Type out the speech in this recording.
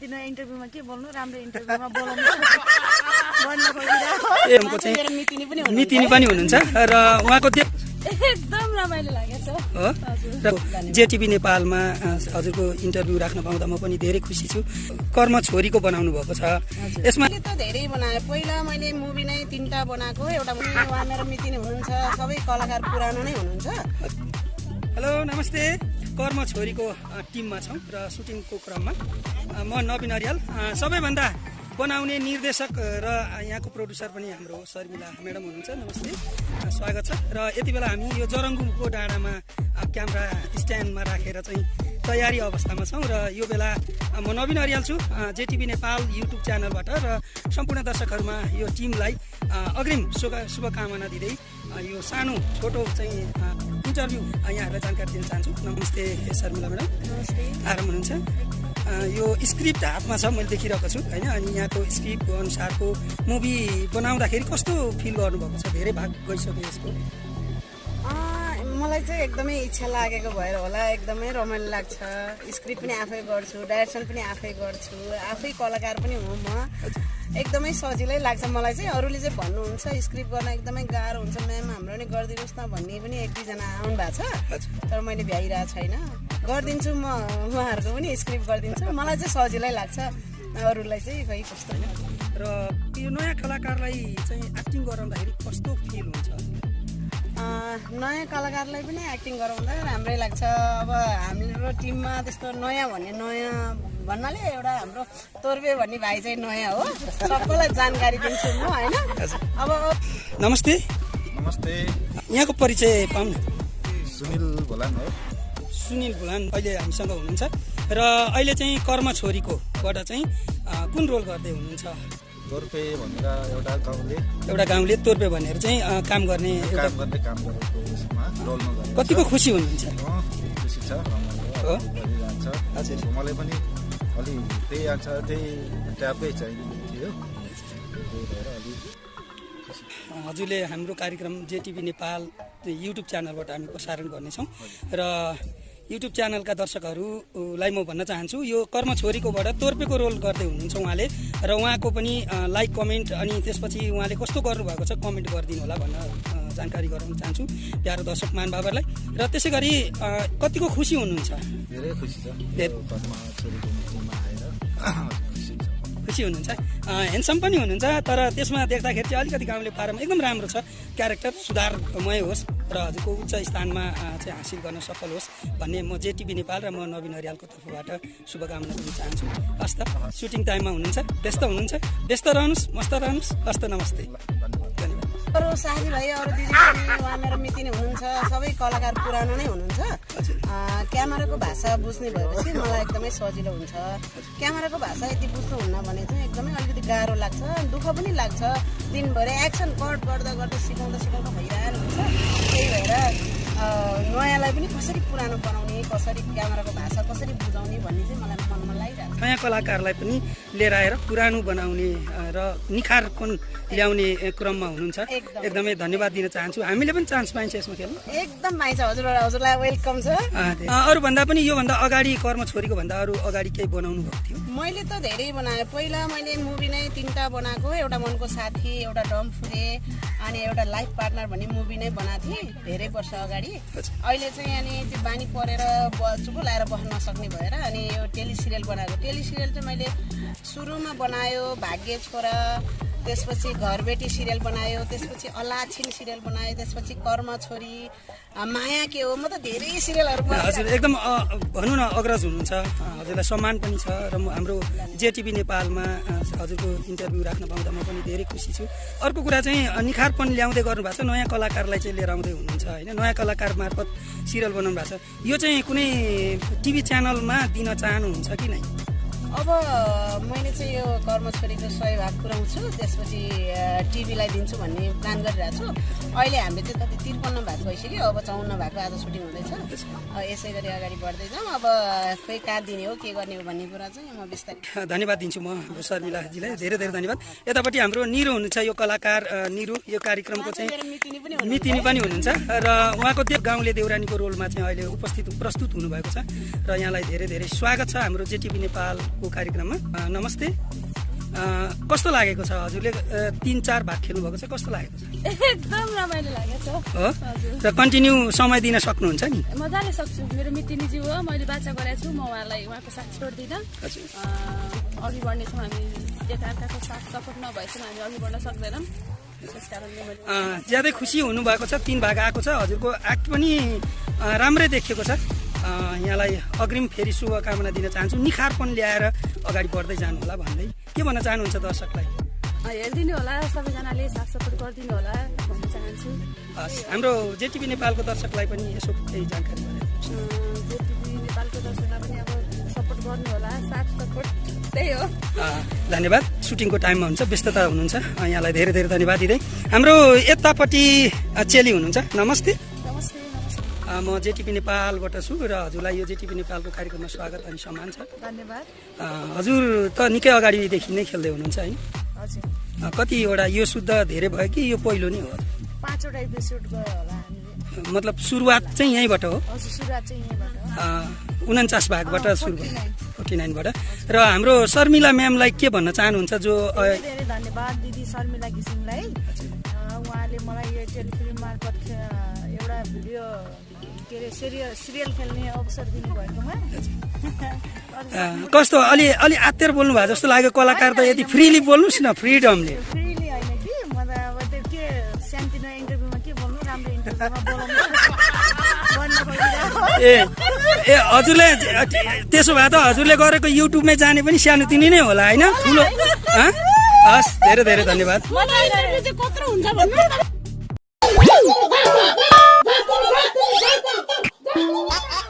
तिनीहरू इन्टरभ्यूमा के बोल्नु? राम्रो इन्टरभ्यूमा बोलाउनु। भन्न खोजिरहेको। एमको चाहिँ मितिनी पनि हुनुहुन्छ। र उहाँको त्यो एकदम रमाइलो लागेको छ हो? र जेटिभी नेपालमा हजुरको इन्टरभ्यू राख्न पाउँदा म पनि धेरै खुसी छु। कर्म छोरीको बनाउनु भएको छ। यसमा त धेरै बनाएँ। पहिला मैले मुभी नै तिनवटा बनाएको। एउटा मुभी उहाँ मेरो मिति नै हुनुहुन्छ। सबै कलाकार पुरानो नै हुनुहुन्छ। हेलो नमस्ते। कर्म छोरीको टिममा छौँ र सुटिङको क्रममा। म नवीन अरियाल। सबैभन्दा बनाउने निर्देशक र यहाँको प्रड्युसर पनि हाम्रो शर्मिला म्याडम हुनुहुन्छ। नमस्ते। स्वागत छ। र यति बेला हामी यो जरङ्गुको डाँडामा क्यामेरा स्ट्यान्डमा राखेर चाहिँ तयारी अवस्थामा छौँ र यो बेला म नवीन अरियाल छु जेटिभी नेपाल युट्युब च्यानलबाट र सम्पूर्ण दर्शकहरूमा यो टिमलाई अग्रिम शुभ शुभकामना दिँदै यो सानो छोटो चाहिँ इन्टरभ्यू। यहाँहरूलाई जानकारी दिन चाहन्छु। नमस्ते शर्मिला म्याडम। नमस्ते। आराम हुनुहुन्छ? यो स्क्रिप्ट हातमा छ मैले देखिरहेको छु होइन? अनि यहाँको स्क्रिप्ट अनुसारको मुभी बनाउँदाखेरि कस्तो फिल गर्नुभएको छ? धेरै भाग गइसक्यो यसको। मलाई चाहिँ एकदमै इच्छा लागेको भएर होला। एकदमै रमाइलो लाग्छ। स्क्रिप्ट पनि आफै गर्छु डाइरेक्सन पनि आफै गर्छु। आफै कलाकार पनि हो म। एकदमै सजिलै लाग्छ। मलाई चाहिँ अरूले चाहिँ भन्नुहुन्छ स्क्रिप्ट गर्न एकदमै गाह्रो हुन्छ। म्याम हाम्रो नि गरिदिनुहोस् न भन्ने पनि एक दुईजना आउनु भएको छ तर मैले भ्याइरहेको छैन। गरिदिन्छु म उहाँहरूको पनि स्क्रिप्ट गरिदिन्छु। मलाई चाहिँ सजिलै लाग्छ अरूलाई चाहिँ खै कस्तो। र यो नयाँ कलाकारलाई चाहिँ एक्टिङ गराउँदाखेरि कस्तो फिल हुन्छ? नयाँ कलाकारलाई पनि एक्टिङ गराउँदा राम्रै लाग्छ। अब हाम्रो टिममा त्यस्तो नयाँ भन्ने नयाँ भन्नाले एउटा हाम्रो तोर्बे भन्ने भाइ चाहिँ नयाँ हो। सबैलाई जानकारी दिन्छु म होइन? अब नमस्ते। नमस्ते। यहाँको परिचय पाउँ न सुनिल भोलाङ हो। सुनिल भुलान अहिले हामीसँग हुनुहुन्छ। र अहिले चाहिँ कर्म छोरीकोबाट चाहिँ कुन रोल गर्दै हुनुहुन्छ? गोर्पे भनेर एउटा गाउँले एउटा गाउँले तोर्पे भनेर चाहिँ काम गर्ने काम गर्ने काम गरेको उसमा रोलमा कतिको खुसी हुनुहुन्छ? खुसी छ? गरिरहन्छ हजुर। मलाई पनि अलि त्यही आन्सर त्यही ट्यापकै चाहिने थियो। त्यही भएर अलि हजुरले हाम्रो कार्यक्रम जेटिभी नेपाल युट्युब च्यानलबाट हामी प्रसारण गर्नेछौँ। र युट्युब च्यानलका दर्शकहरूलाई म भन्न चाहन्छु यो कर्म छोरीकोबाट तोर्पेको रोल गर्दै हुनुहुन्छ उहाँले र उहाँको पनि लाइक कमेन्ट अनि त्यसपछि उहाँले कस्तो गर्नुभएको छ कमेन्ट गरिदिनु होला भन्न जानकारी गराउन चाहन्छु प्यारो दर्शक महानुभावहरूलाई र त्यसै गरी कतिको खुसी हुनुहुन्छ? धेरै खुसी छ। खुसी हुनुहुन्छ। ह्यान्डसम पनि हुनुहुन्छ तर त्यसमा देख्दाखेरि चाहिँ अलिकति गाउँले पारामा एकदम राम्रो छ। क्यारेक्टर सुधारमय होस् र हजुरको उच्च स्थानमा चाहिँ हासिल गर्न सफल होस् भन्ने म जेटिभी नेपाल र म नवीन हरियालको तर्फबाट शुभकामना दिन चाहन्छु। हस्त सुटिङ टाइममा हुनुहुन्छ व्यस्त हुनुहुन्छ व्यस्त रहनुहोस् मस्त रहनुहोस् हस्त नमस्ते। अरू साथीभाइ अरू दिदी पनि उहाँ मेरो मिति नै हुनुहुन्छ सबै कलाकार पुरानो नै हुनुहुन्छ। क्यामेराको भाषा बुझ्ने भएपछि मलाई एकदमै सजिलो हुन्छ। क्यामेराको भाषा यति बुझ्नुहुन्न भने चाहिँ एकदमै अलिकति गाह्रो लाग्छ दुःख पनि लाग्छ। दिनभरि एक्सन कट गर्दा गर्दा सिकाउँदा सिकाउँदा भइरहेको हुन्छ। त्यही भएर नयाँलाई पनि कसरी पुरानो बनाउने कसरी क्यामेराको भाषा कसरी बुझाउने भन्ने चाहिँ मलाई मनमा लागिरहेको छ। नयाँ कलाकारलाई पनि लिएर आएर पुरानो बनाउने र निखारपन ल्याउने क्रममा हुनुहुन्छ। एकदम। धन्यवाद दिन चाहन्छु। हामीले पनि चान्स पाइन्छ यसमा खेल्नु। एकदम पाइन्छ हजुर हजुरलाई वेलकम छ। अरूभन्दा पनि योभन्दा अगाडि कर्म छोरीको भन्दा अरू अगाडि केही बनाउनु भएको थियो। मैले त धेरै बनाएँ। पहिला मैले मुभी नै तिनवटा बनाएको एउटा मनको साथी एउटा डमफुरे अनि एउटा लाइफ पार्टनर भन्ने मुभी नै बनाएको थिएँ। धेरै वर्ष अगाडि। अहिले चाहिँ अनि त्यो बानी परेर चुप लाएर बस्न नसक्ने भएर अनि यो टेली सिरियल बनाएको। टेली सिरियल चाहिँ मैले सुरुमा बनायो भाग्य छोरा त्यसपछि घरबेटी सिरियल बनायो त्यसपछि अलाछिन सिरियल बनायो त्यसपछि कर्म छोरी माया के हो? म त धेरै सिरियलहरू हजुर एकदम भनौँ न अग्रज हुनुहुन्छ। हजुरलाई सम्मान पनि छ र म हाम्रो जेटिभी नेपालमा हजुरको इन्टरभ्यू राख्न पाउँदा म पनि धेरै खुसी छु। अर्को कुरा चाहिँ अ, निखारपन ल्याउँदै गर्नुभएको छ। नयाँ कलाकारलाई चाहिँ लिएर आउँदै हुनुहुन्छ होइन? नयाँ कलाकार मार्फत सिरियल बनाउनु भएको छ। यो चाहिँ कुनै टिभी च्यानलमा दिन चाहनुहुन्छ कि नै? अब मैले चाहिँ यो कर्म छोरीको सय भाग पुऱ्याउँछु त्यसपछि टिभीलाई दिन्छु भन्ने प्लान गरिरहेको छु। अहिले हामीले चाहिँ कति त्रिपन्न भाग भइसक्यो। अब चौन्न भागको आज सुटिङ हुँदैछ। यसै गरी अगाडि बढ्दै जाउँ अब खोइ कहाँ दिने हो के गर्ने हो भन्ने कुरा चाहिँ म बिस्तारै धन्यवाद दिन्छु म शर्मिलाजीलाई। धेरै धेरै धन्यवाद। यतापट्टि हाम्रो निरु हुनुहुन्छ यो कलाकार निरु। यो कार्यक्रमको चाहिँ मितिनी पनि हुनुहुन्छ। र उहाँको त्यो गाउँले देउरानीको रोलमा चाहिँ अहिले उपस्थित प्रस्तुत हुनुभएको छ। र यहाँलाई धेरै धेरै स्वागत छ। हाम्रो जेटिभी नेपालको पालको कार्यक्रममा। नमस्ते। कस्तो लागेको छ हजुरले? तिन चार भाग खेल्नुभएको छ। कस्तो लागेको छ? एकदम रमाइलो लागेको छ। हो? र कन्टिन्यू समय दिन सक्नुहुन्छ नि? मजाले सक्छु। मेरो मिटिनीज्यू हो। मैले बाचा गरेको छु। म उहाँलाई उहाँको साथ छोड्दिनँ। अघि बढ्नेछौँ हामी। एकाअर्काको साथ सपोर्ट नभएसम्म हामी अघि बढ्न सक्दैनौँ। ज्यादै खुसी हुनुभएको छ। तिन भाग आएको छ। हजुरको एक्ट पनि राम्रै देखिएको छ। यहाँलाई अग्रिम फेरि शुभकामना दिन चाहन्छु। निखारपन ल्याएर अगाडि बढ्दै जानु होला भन्दै। के भन्न चाहनुहुन्छ दर्शकलाई? हेरिदिनु होला सबैजनाले साथ सपोर्ट गरिदिनु होला भन्न चाहन्छु। हस् हाम्रो जेटिभी नेपालको दर्शकलाई पनि यसो केही जानकारी जेटिभी नेपालको दर्शकलाई पनि अब सपोर्ट गर्नु होला साथ सपोर्ट त्यही हो। धन्यवाद। सुटिङको टाइममा हुन्छ व्यस्तता हुनुहुन्छ। यहाँलाई धेरै धेरै धन्यवाद दिँदै। हाम्रो यतापट्टि चेली हुनुहुन्छ। नमस्ते। म जेटिभी नेपालबाट छु र हजुरलाई यो जेटिभी नेपालको कार्यक्रममा स्वागत अनि सम्मान छ। धन्यवाद। हजुर त निकै अगाडिदेखि नै खेल्दै हुनुहुन्छ हजुर। अ, कतिवटा यो शुद्ध धेरै भयो कि यो पहिलो नै हो? पाँचवटा एपिसोड गयो होला हामीले। मतलब सुरुवात चाहिँ यहीँबाट हो? हजुर सुरुवात चाहिँ यहीँबाट हो। उन्चास भागबाट सुरु 49 भयो। फोर्टी नाइनबाट। र हाम्रो शर्मिला म्यामलाई के भन्न चाहनुहुन्छ जो धेरै धन्यवाद दिदी शर्मिला घिसिङलाई। उहाँले मलाई यो टेलिफिल्म मार्फत एउटा भिडियो के अरे सिरियल सिरियल खेल्ने अवसर दिनुभएकोमा कस्तो अलि अलि आत्तेर बोल्नु भएको जस्तो लाग्यो कलाकार त यदि फ्रिली बोल्नुहोस् न फ्रिडमले। फ्रीली होइन कि? म त अब त्यो के सानोतिनो इन्टरभ्यूमा के बोल्नु? राम्रो इन्टरभ्यूमा ए ए हजुरले त्यसो भए त हजुरले गरेको युट्युबमै जाने पनि सानोतिनो नै होला होइन? ठुलो? हस् धेरै धेरै धन्यवाद।